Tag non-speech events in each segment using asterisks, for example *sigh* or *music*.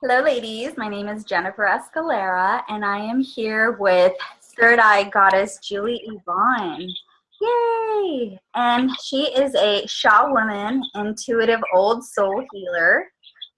Hello, ladies. My name is Jennifer Escalera, and I am here with Third Eye Goddess Julie Yvonne. Yay! And she is a shaman, intuitive old soul healer,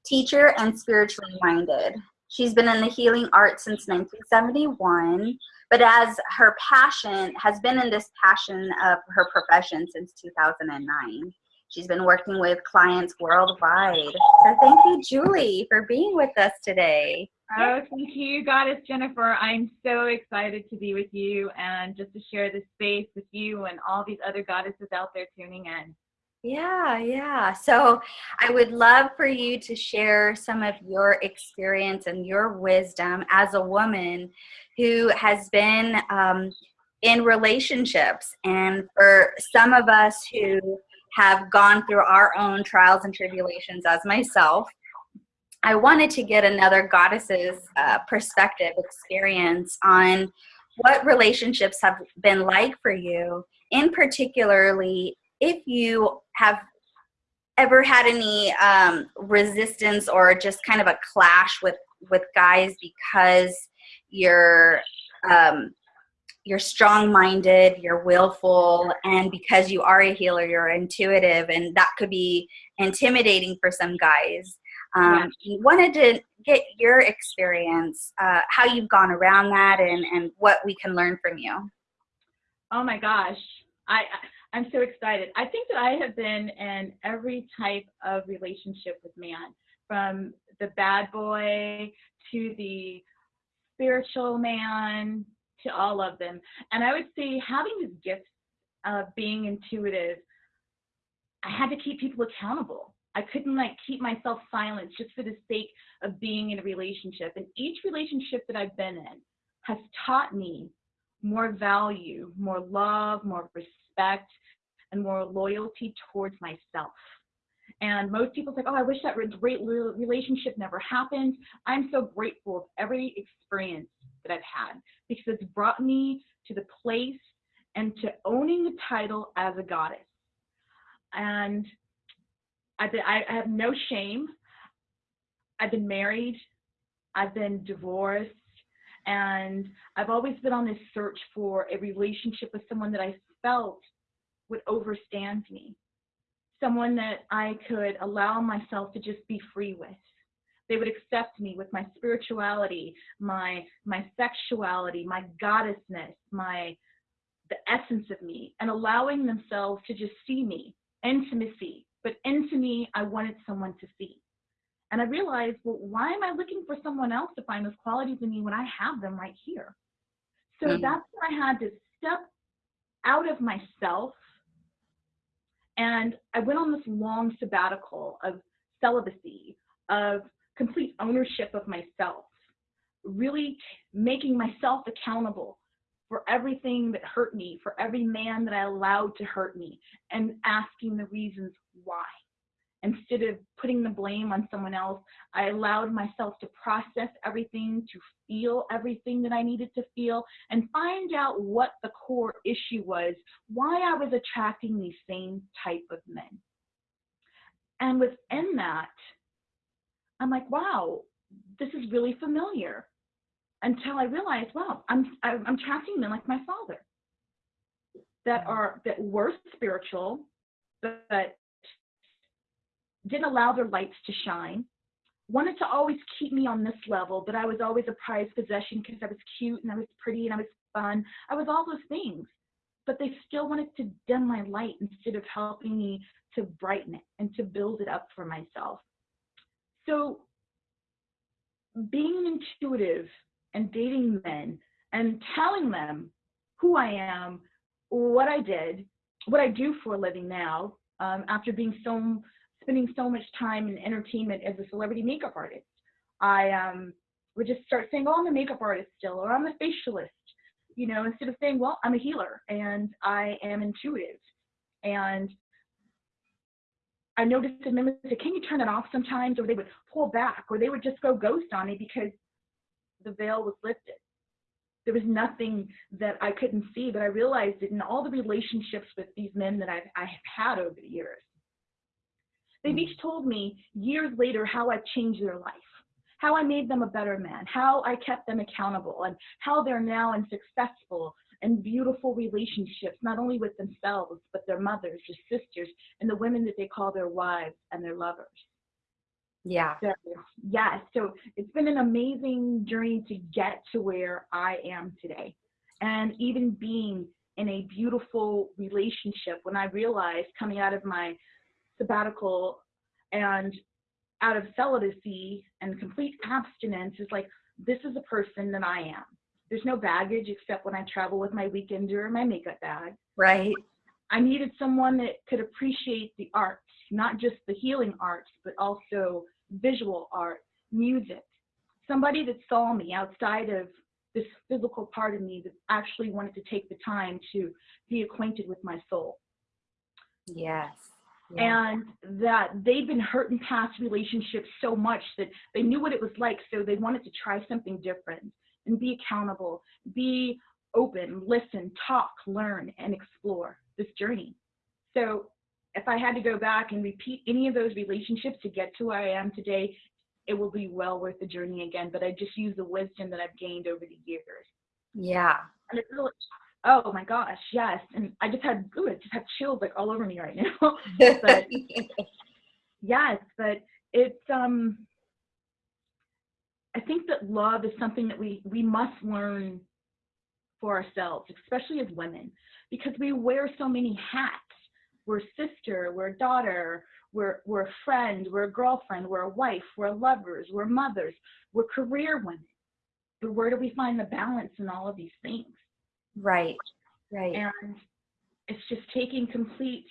teacher, and spiritually minded. She's been in the healing art since 1971, but as her passion has been in this passion of her profession since 2009. She's been working with clients worldwide. So thank you, Julie, for being with us today. Oh, thank you, Goddess Jennifer. I'm so excited to be with you and just to share this space with you and all these other goddesses out there tuning in. Yeah, yeah. So I would love for you to share some of your experience and your wisdom as a woman who has been um, in relationships. And for some of us who have gone through our own trials and tribulations as myself. I wanted to get another goddess's uh, perspective, experience on what relationships have been like for you, in particularly if you have ever had any um, resistance or just kind of a clash with with guys because you're um, you're strong-minded, you're willful, and because you are a healer, you're intuitive, and that could be intimidating for some guys. Um, yeah. wanted to get your experience, uh, how you've gone around that, and and what we can learn from you. Oh my gosh, I I'm so excited. I think that I have been in every type of relationship with man, from the bad boy to the spiritual man to all of them. And I would say having this gift of being intuitive, I had to keep people accountable. I couldn't like keep myself silent just for the sake of being in a relationship. And each relationship that I've been in has taught me more value, more love, more respect, and more loyalty towards myself. And most people say, oh, I wish that great relationship never happened. I'm so grateful of every experience that I've had because it's brought me to the place and to owning the title as a goddess. And I've been, I have no shame. I've been married, I've been divorced, and I've always been on this search for a relationship with someone that I felt would overstand me, someone that I could allow myself to just be free with they would accept me with my spirituality, my my sexuality, my goddessness, my the essence of me, and allowing themselves to just see me, intimacy. But into me, I wanted someone to see. And I realized, well, why am I looking for someone else to find those qualities in me when I have them right here? So mm-hmm. that's when I had to step out of myself. And I went on this long sabbatical of celibacy, of complete ownership of myself, really making myself accountable for everything that hurt me, for every man that I allowed to hurt me, and asking the reasons why. Instead of putting the blame on someone else, I allowed myself to process everything, to feel everything that I needed to feel, and find out what the core issue was, why I was attracting these same type of men. And within that, I'm like, wow, this is really familiar. Until I realized, wow, I'm I'm tracking them like my father. That mm. are that were spiritual, but didn't allow their lights to shine. Wanted to always keep me on this level, but I was always a prized possession because I was cute and I was pretty and I was fun. I was all those things. But they still wanted to dim my light instead of helping me to brighten it and to build it up for myself. So being intuitive and dating men and telling them who I am, what I did, what I do for a living now, um, after being so spending so much time in entertainment as a celebrity makeup artist, I um, would just start saying, "Oh, I'm a makeup artist still," or "I'm a facialist," you know, instead of saying, "Well, I'm a healer and I am intuitive," and I noticed that members say, can you turn it off sometimes? Or they would pull back or they would just go ghost on me because the veil was lifted. There was nothing that I couldn't see, but I realized it in all the relationships with these men that I've, I have had over the years. They've hmm. each told me years later how I've changed their life, how I made them a better man, how I kept them accountable, and how they're now and successful and beautiful relationships, not only with themselves, but their mothers, their sisters, and the women that they call their wives and their lovers. Yeah. So, yes, so it's been an amazing journey to get to where I am today. And even being in a beautiful relationship when I realized coming out of my sabbatical and out of celibacy and complete abstinence is like, this is a person that I am. There's no baggage except when I travel with my weekender or my makeup bag. Right. I needed someone that could appreciate the arts, not just the healing arts, but also visual art, music. Somebody that saw me outside of this physical part of me that actually wanted to take the time to be acquainted with my soul. Yes. Yeah. And that they'd been hurt in past relationships so much that they knew what it was like, so they wanted to try something different and be accountable, be open, listen, talk, learn, and explore this journey. So if I had to go back and repeat any of those relationships to get to where I am today, it will be well worth the journey again. But I just use the wisdom that I've gained over the years. Yeah. And it's really, oh my gosh, yes. And I just had, ooh, I just have chills like all over me right now. *laughs* but *laughs* yes, but it's um I think that love is something that we we must learn for ourselves, especially as women, because we wear so many hats. We're sister, we're daughter, we're we're a friend, we're a girlfriend, we're a wife, we're lovers, we're mothers, we're career women. But where do we find the balance in all of these things? Right. Right. And it's just taking complete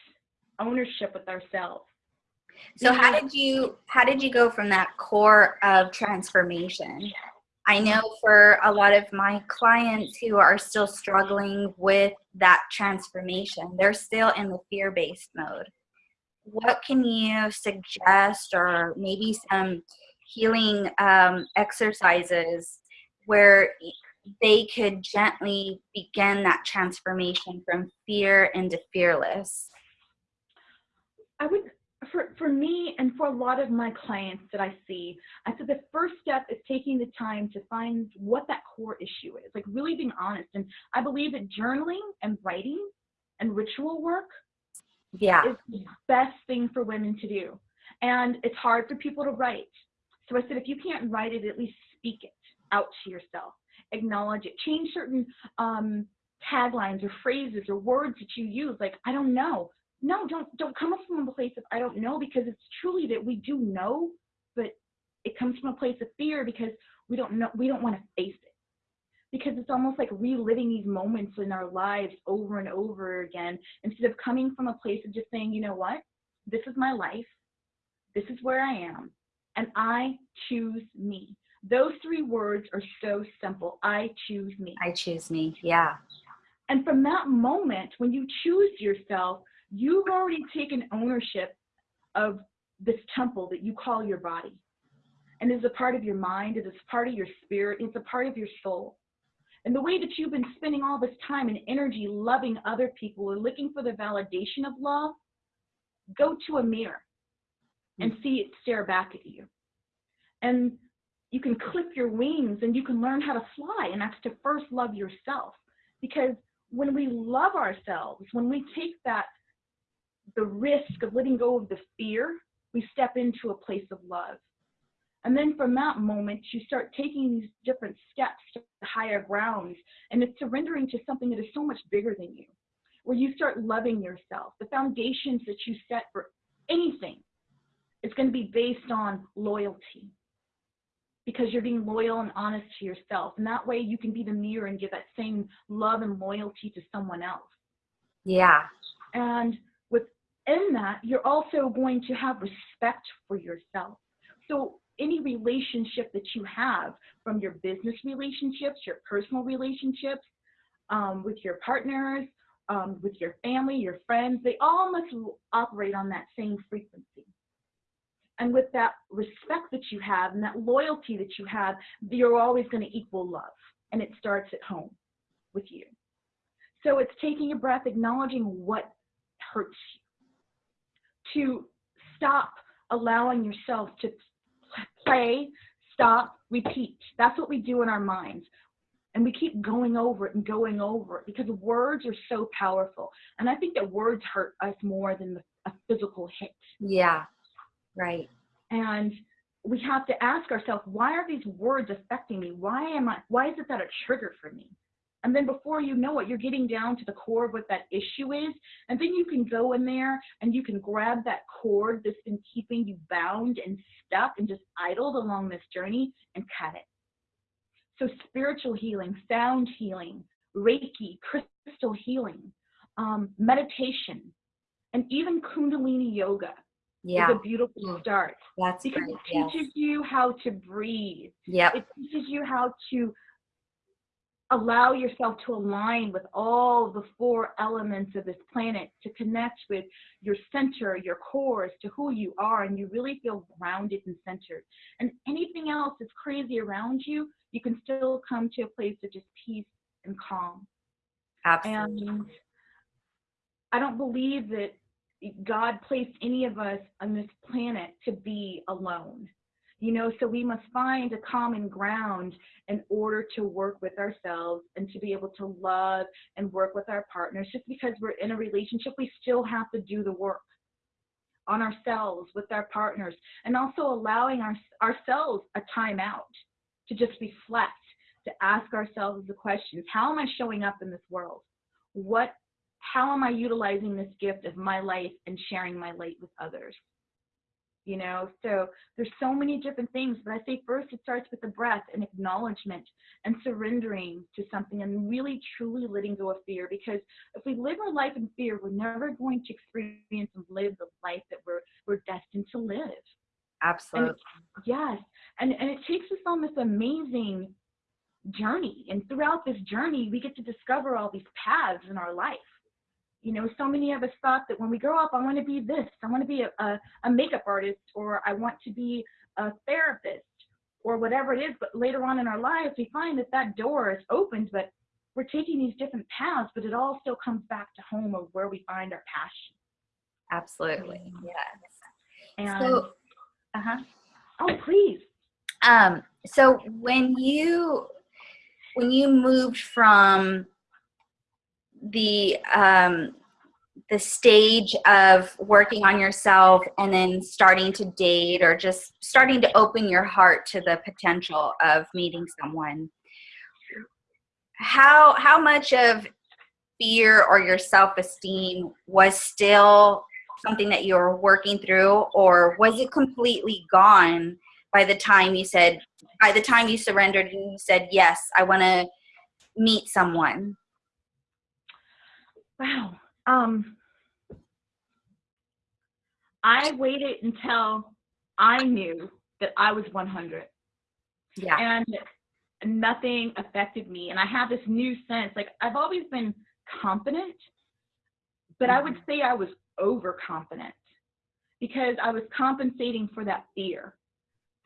ownership with ourselves. So how did you how did you go from that core of transformation? I know for a lot of my clients who are still struggling with that transformation, they're still in the fear-based mode. What can you suggest or maybe some healing um, exercises where they could gently begin that transformation from fear into fearless? I would for, for me and for a lot of my clients that I see, I said the first step is taking the time to find what that core issue is, like really being honest. And I believe that journaling and writing and ritual work yeah. is the best thing for women to do. And it's hard for people to write. So I said, if you can't write it, at least speak it out to yourself, acknowledge it, change certain um, taglines or phrases or words that you use. Like, I don't know no, don't don't come from a place of I don't know because it's truly that we do know, but it comes from a place of fear because we don't know we don't want to face it. Because it's almost like reliving these moments in our lives over and over again instead of coming from a place of just saying, you know what? This is my life. This is where I am. And I choose me. Those three words are so simple. I choose me. I choose me. Yeah. And from that moment, when you choose yourself, you've already taken ownership of this temple that you call your body. And it's a part of your mind, it is part of your spirit, it's a part of your soul. And the way that you've been spending all this time and energy loving other people or looking for the validation of love, go to a mirror and hmm. see it stare back at you. And you can clip your wings and you can learn how to fly. And that's to first love yourself. Because when we love ourselves, when we take that the risk of letting go of the fear, we step into a place of love. And then from that moment, you start taking these different steps to higher grounds, and it's surrendering to something that is so much bigger than you, where you start loving yourself. The foundations that you set for anything is going to be based on loyalty because you're being loyal and honest to yourself. And that way you can be the mirror and give that same love and loyalty to someone else. Yeah. And in that, you're also going to have respect for yourself. So any relationship that you have from your business relationships, your personal relationships, um, with your partners, um, with your family, your friends, they all must operate on that same frequency. And with that respect that you have and that loyalty that you have, you're always going to equal love. And it starts at home with you. So it's taking a breath, acknowledging what hurts you to stop allowing yourself to play, stop, repeat. That's what we do in our minds. And we keep going over it and going over it because words are so powerful. And I think that words hurt us more than the, a physical hit. Yeah, right. And we have to ask ourselves, why are these words affecting me? Why am I, why is it that a trigger for me? And then before you know it, you're getting down to the core of what that issue is. And then you can go in there and you can grab that cord that's been keeping you bound and stuck and just idled along this journey and cut it. So spiritual healing, sound healing, Reiki, crystal healing, um, meditation, and even Kundalini yoga yeah. is a beautiful start. That's because great. it teaches yes. you how to breathe. Yeah. It teaches you how to allow yourself to align with all the four elements of this planet to connect with your center, your core, as to who you are, and you really feel grounded and centered. And anything else that's crazy around you, you can still come to a place of just peace and calm. Absolutely. And I don't believe that God placed any of us on this planet to be alone. You know, so we must find a common ground in order to work with ourselves and to be able to love and work with our partners. Just because we're in a relationship, we still have to do the work on ourselves with our partners and also allowing our, ourselves a time out to just reflect, to ask ourselves the questions how am I showing up in this world? What, how am I utilizing this gift of my life and sharing my light with others? You know? So there's so many different things but i say first it starts with the breath and acknowledgement and surrendering to something and really truly letting go of fear because if we live our life in fear we're never going to experience and live the life that we're we're destined to live. Absolutely. and, yes and and it takes us on this amazing journey and throughout this journey we get to discover all these paths in our life you know, so many of us thought that when we grow up, I want to be this, I want to be a, a, a makeup artist, or I want to be a therapist, or whatever it is. But later on in our lives, we find that that door is opened, but we're taking these different paths, but it all still comes back to home of where we find our passion. Absolutely. Yes. And, so, uh-huh. Oh, please. Um, so when you when you moved from the um, the stage of working on yourself and then starting to date or just starting to open your heart to the potential of meeting someone. How how much of fear or your self-esteem was still something that you were working through or was it completely gone by the time you said by the time you surrendered and you said yes i want to meet someone Wow. Um, I waited until I knew that I was 100. Yeah. And nothing affected me. And I have this new sense like I've always been confident, but I would Mm-hmm. say I was overconfident because I was compensating for that fear.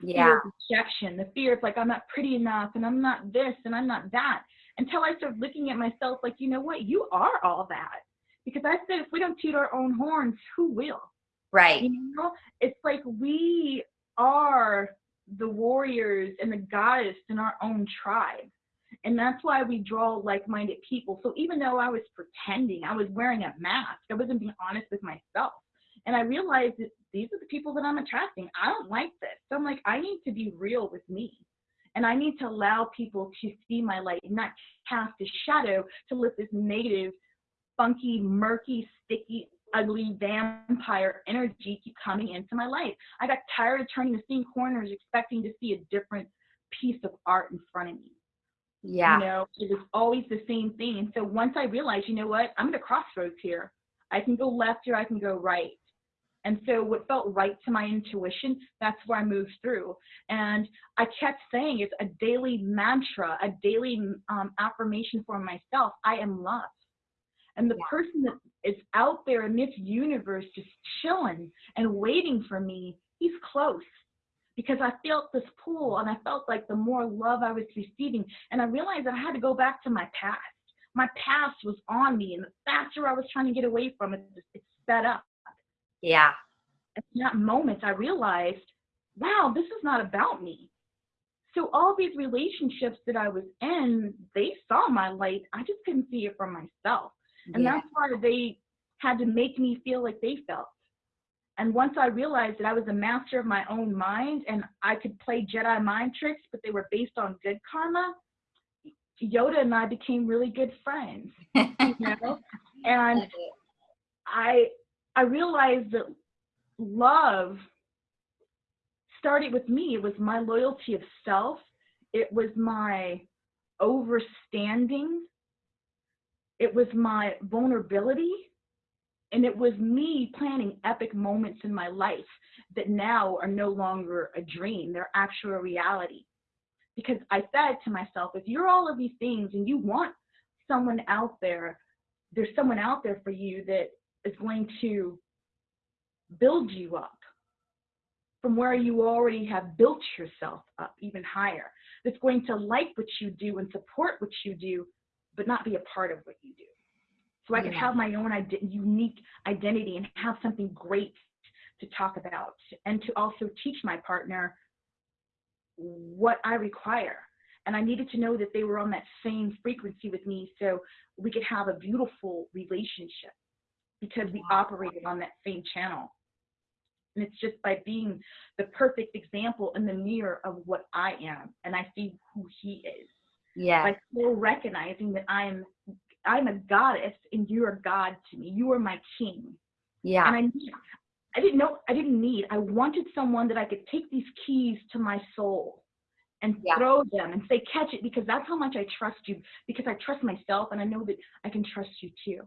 Yeah. Fear rejection, the fear of like I'm not pretty enough and I'm not this and I'm not that until I started looking at myself like, you know what, you are all that. Because I said, if we don't toot our own horns, who will? Right. You know, it's like we are the warriors and the goddess in our own tribe. And that's why we draw like minded people. So even though I was pretending, I was wearing a mask, I wasn't being honest with myself. And I realized that these are the people that I'm attracting. I don't like this. So I'm like, I need to be real with me. And I need to allow people to see my light and not cast a shadow to let this negative, funky, murky, sticky, ugly vampire energy keep coming into my life. I got tired of turning the same corners expecting to see a different piece of art in front of me. Yeah. You know, it was always the same thing. And so once I realized, you know what, I'm at a crossroads here. I can go left or I can go right. And so what felt right to my intuition, that's where I moved through. And I kept saying it's a daily mantra, a daily um, affirmation for myself. I am loved. And the Yeah. person that is out there in this universe just chilling and waiting for me, he's close. Because I felt this pull and I felt like the more love I was receiving. And I realized that I had to go back to my past. My past was on me. And the faster I was trying to get away from it, it sped up Yeah. in that moment, I realized, wow, this is not about me. So all these relationships that I was in, they saw my light. I just couldn't see it for myself. And Yeah. that's why they had to make me feel like they felt. And once I realized that I was a master of my own mind and I could play Jedi mind tricks, but they were based on good karma, Yoda and I became really good friends. You *laughs* know? and I I realized that love started with me. It was my loyalty of self. It was my overstanding. It was my vulnerability. And it was me planning epic moments in my life that now are no longer a dream. They're actual reality. Because I said to myself, if you're all of these things and you want someone out there, there's someone out there for you that is going to build you up from where you already have built yourself up even higher. That's going to like what you do and support what you do, but not be a part of what you do. So I can have my own ide- unique identity and have something great to talk about and to also teach my partner what I require. And I needed to know that they were on that same frequency with me so we could have a beautiful relationship because we operated on that same channel. And it's just by being the perfect example in the mirror of what I am and I see who he is. Yeah. By still recognizing that I'm I'm a goddess and you're a god to me. You are my king. Yeah. And I need, I didn't know I didn't need. I wanted someone that I could take these keys to my soul and Yeah. throw them and say catch it because that's how much I trust you because I trust myself and I know that I can trust you too.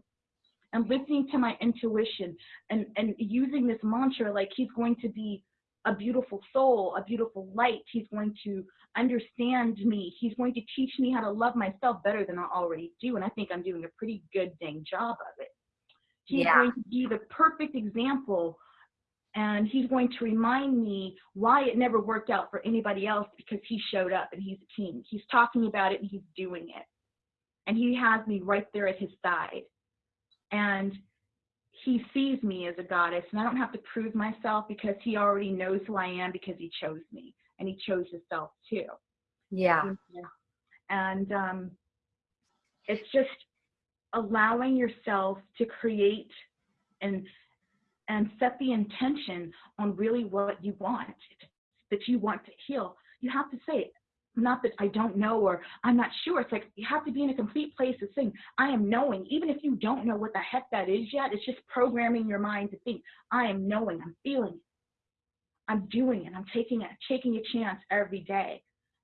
And listening to my intuition and and using this mantra like he's going to be a beautiful soul, a beautiful light. He's going to understand me. He's going to teach me how to love myself better than I already do. And I think I'm doing a pretty good dang job of it. He's Yeah. going to be the perfect example and he's going to remind me why it never worked out for anybody else because he showed up and he's a king. He's talking about it and he's doing it. And he has me right there at his side. And he sees me as a goddess and I don't have to prove myself because he already knows who I am because he chose me and he chose himself too. Yeah. and um, it's just allowing yourself to create and and set the intention on really what you want that you want to heal. You have to say it not that i don't know or i'm not sure it's like you have to be in a complete place of saying i am knowing even if you don't know what the heck that is yet it's just programming your mind to think i am knowing i'm feeling it i'm doing it i'm taking it taking a chance every day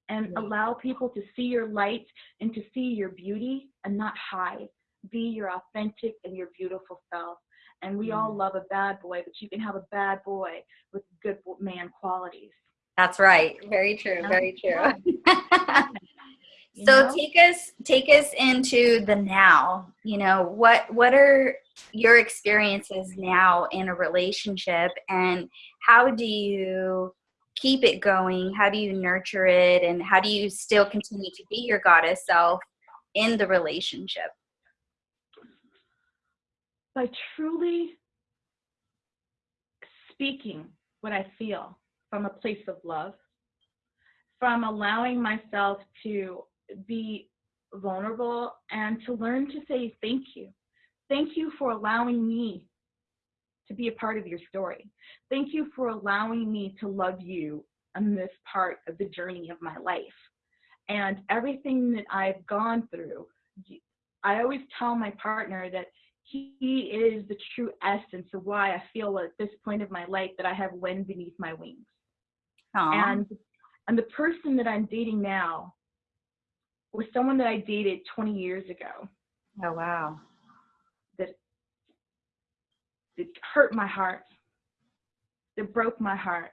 and Yeah. allow people to see your light and to see your beauty and not hide. Be your authentic and your beautiful self. And we all Mm. love a bad boy, but you can have a bad boy with good man qualities. That's right. Very true. Very true. *laughs* *laughs* So know? take us take us into the now. You know, what what are your experiences now in a relationship and how do you keep it going? How do you nurture it and how do you still continue to be your goddess self in the relationship? by truly speaking what I feel from a place of love, from allowing myself to be vulnerable and to learn to say thank you. Thank you for allowing me to be a part of your story. Thank you for allowing me to love you on this part of the journey of my life. And everything that I've gone through, I always tell my partner that he is the true essence of why I feel at this point of my life that I have wind beneath my wings. Aw. And and the person that I'm dating now was someone that I dated 20 years ago oh wow. that that hurt my heart, that broke my heart,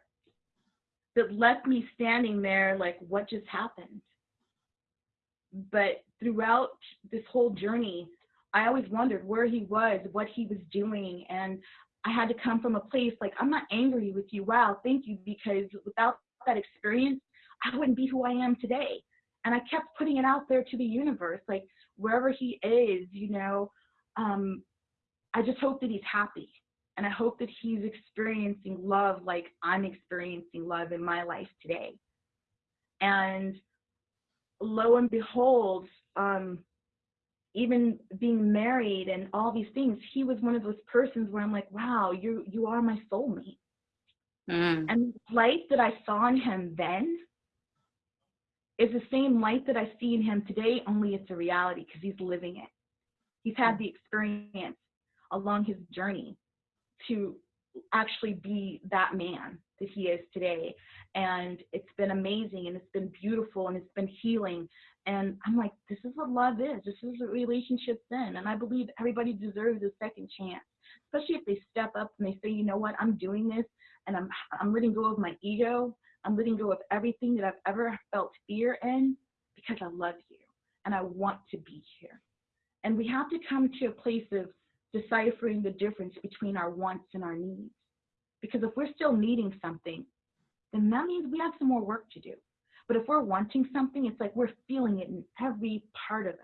that left me standing there like what just happened. But throughout this whole journey, I always wondered where he was, what he was doing, and I had to come from a place like I'm not angry with you. Wow, thank you because without that experience, I wouldn't be who I am today. And I kept putting it out there to the universe, like wherever he is, you know, um, I just hope that he's happy. And I hope that he's experiencing love like I'm experiencing love in my life today. And lo and behold, um, even being married and all these things, he was one of those persons where I'm like, wow, you you are my soulmate. Mm. And the light that I saw in him then is the same light that I see in him today, only it's a reality because he's living it. He's had the experience along his journey to actually be that man that he is today. And it's been amazing and it's been beautiful and it's been healing. And I'm like, this is what love is. This is what relationships in. And I believe everybody deserves a second chance, especially if they step up and they say, you know what, I'm doing this and I'm I'm letting go of my ego. I'm letting go of everything that I've ever felt fear in because I love you and I want to be here. And we have to come to a place of deciphering the difference between our wants and our needs. Because if we're still needing something, then that means we have some more work to do. But if we're wanting something, it's like we're feeling it in every part of us.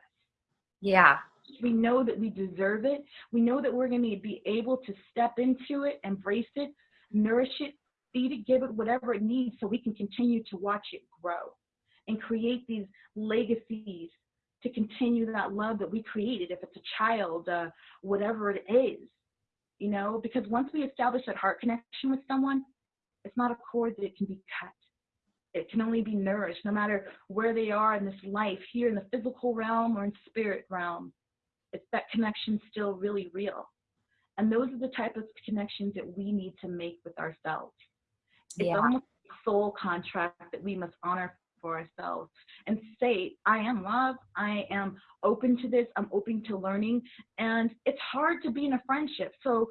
Yeah. We know that we deserve it. We know that we're going to be able to step into it, embrace it, nourish it, feed it, give it whatever it needs so we can continue to watch it grow and create these legacies to continue that love that we created, if it's a child, uh, whatever it is, you know, because once we establish that heart connection with someone, it's not a cord that can be cut. It can only be nourished no matter where they are in this life, here in the physical realm or in spirit realm. It's that connection still really real. And those are the type of connections that we need to make with ourselves. It's Yeah. almost a soul contract that we must honor for ourselves and say, I am love. I am open to this. I'm open to learning. And it's hard to be in a friendship. So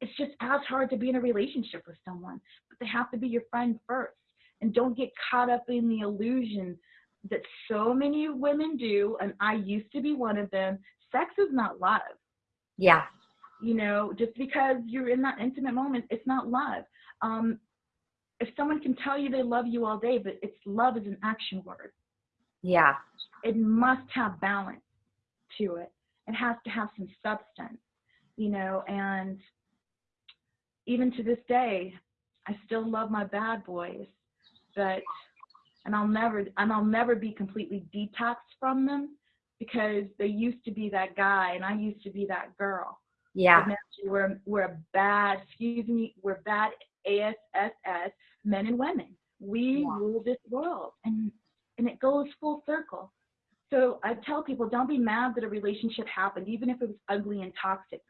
it's just as hard to be in a relationship with someone, but they have to be your friend first. And don't get caught up in the illusion that so many women do. And I used to be one of them. Sex is not love Yeah. you know just because you're in that intimate moment it's not love um if someone can tell you they love you all day but it's love is an action word Yeah. it must have balance to it it has to have some substance you know and even to this day i still love my bad boys but and i'll never and i'll never be completely detoxed from them because they used to be that guy and i used to be that girl Yeah. we're we're bad, excuse me, we're bad ASSS men and women. We Yeah. rule this world, and and it goes full circle. So I tell people, don't be mad that a relationship happened, even if it was ugly and toxic.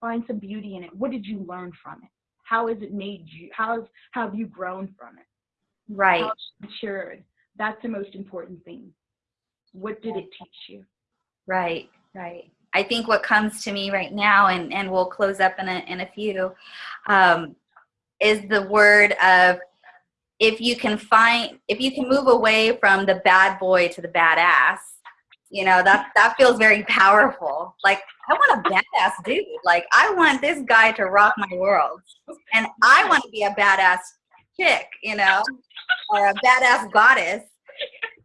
Find some beauty in it. What did you learn from it? How has it made you? How's how have you grown from it? Right. How have you matured? That's the most important thing. What did it teach you? Right, right. I think what comes to me right now, and, and we'll close up in a, in a few, um, is the word of if you can find, if you can move away from the bad boy to the badass, you know, that, that feels very powerful. Like, I want a badass dude. Like, I want this guy to rock my world. And I want to be a badass chick, you know, or a badass goddess.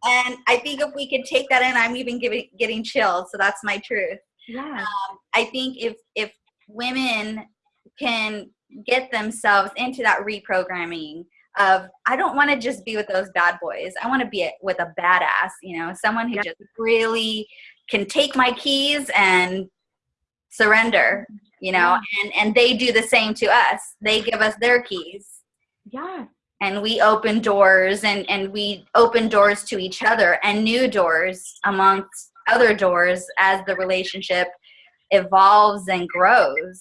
And I think if we could take that in, I'm even giving, getting chills. So that's my truth. Yeah. Um, I think if if women can get themselves into that reprogramming of I don't want to just be with those bad boys. I want to be with a badass, you know, someone who Yeah. just really can take my keys and surrender, you know, and and they do the same to us. They give us their keys Yeah. and we open doors and and we open doors to each other and new doors amongst other doors as the relationship evolves and grows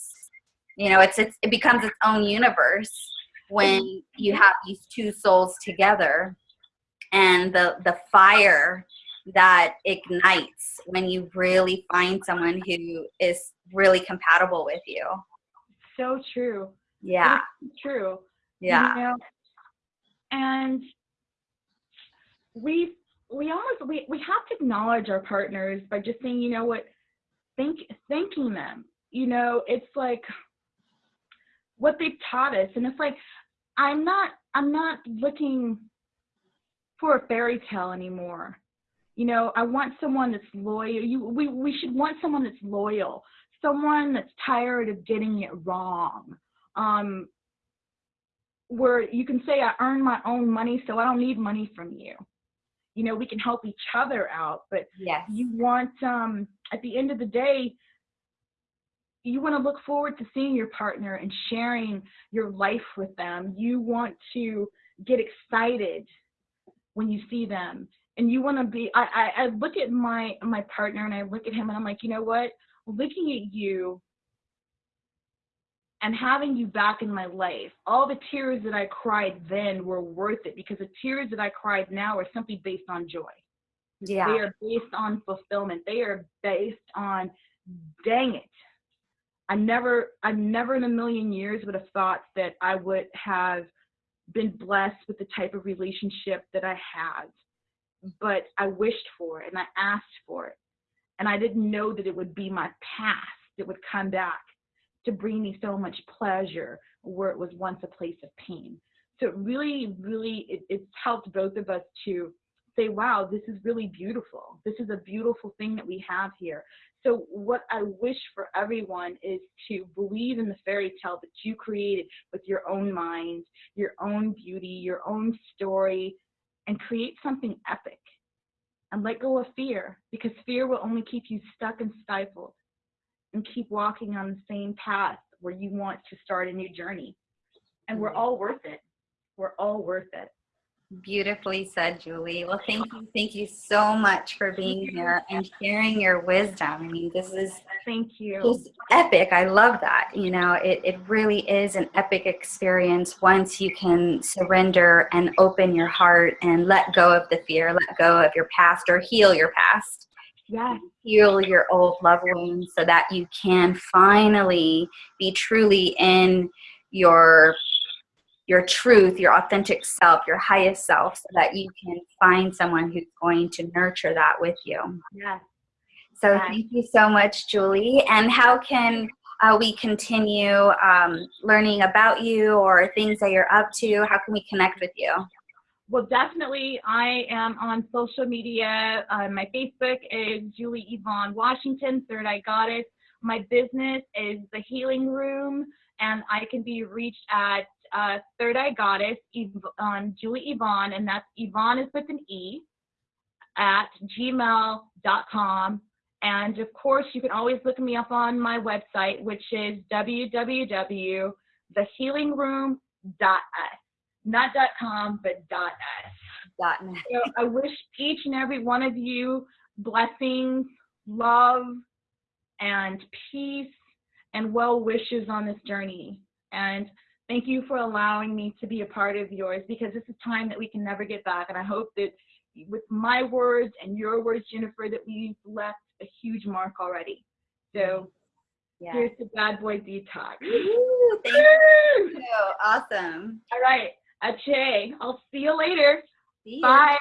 you know it's, it's it becomes its own universe when you have these two souls together and the the fire that ignites when you really find someone who is really compatible with you So true. yeah True. Yeah You know, and we we almost we, we have to acknowledge our partners by just saying, you know what, thank thanking them. You know, it's like what they've taught us. And it's like I'm not I'm not looking for a fairy tale anymore. You know, I want someone that's loyal. You we, we should want someone that's loyal, someone that's tired of getting it wrong. Um, where you can say I earn my own money, so I don't need money from you. you know we can help each other out but Yes. you want um at the end of the day you want to look forward to seeing your partner and sharing your life with them you want to get excited when you see them and you want to be I, I i look at my my partner and i look at him and i'm like you know what looking at you and having you back in my life all the tears that i cried then were worth it because the tears that i cried now are simply based on joy Yeah. they are based on fulfillment. They are based on, dang it. I never, I never in a million years would have thought that I would have been blessed with the type of relationship that I have. But I wished for it and I asked for it. And I didn't know that it would be my past that would come back to bring me so much pleasure where it was once a place of pain. So it really, really, it, it's helped both of us to say, wow, this is really beautiful. This is a beautiful thing that we have here. So, what I wish for everyone is to believe in the fairy tale that you created with your own mind, your own beauty, your own story, and create something epic. And let go of fear because fear will only keep you stuck and stifled and keep walking on the same path where you want to start a new journey. And we're mm-hmm. all worth it. We're all worth it. Beautifully said, Julie. Well, thank you. Thank you so much for being here and sharing your wisdom. I mean, this is Thank you. just epic. I love that. You know, it, it really is an epic experience once you can surrender and open your heart and let go of the fear, let go of your past or heal your past, Yes. heal your old love wounds so that you can finally be truly in your your truth, your authentic self, your highest self, so that you can find someone who's going to nurture that with you. Yes. So Right. thank you so much, Julie. And how can uh, we continue um, learning about you or things that you're up to? How can we connect with you? Well, definitely, I am on social media. Uh, my Facebook is Julie Yvonne Washington, Third Eye Goddess. My business is The Healing Room, and I can be reached at uh, Third Eye Goddess, um, Julie Yvonne, and that's Yvonne is with an E, at gmail.com. And of course, you can always look me up on my website, which is www.thehealingroom.us. Not .com, but .us. Dot net. So I wish each and every one of you blessings, love, and peace, and well wishes on this journey. And thank you for allowing me to be a part of yours because this is time that we can never get back. And I hope that with my words and your words, Jennifer, that we've left a huge mark already. So Yeah. here's the bad boy detox. Woo, thank you. Awesome. All right, Ache, I'll see you later. See. Bye.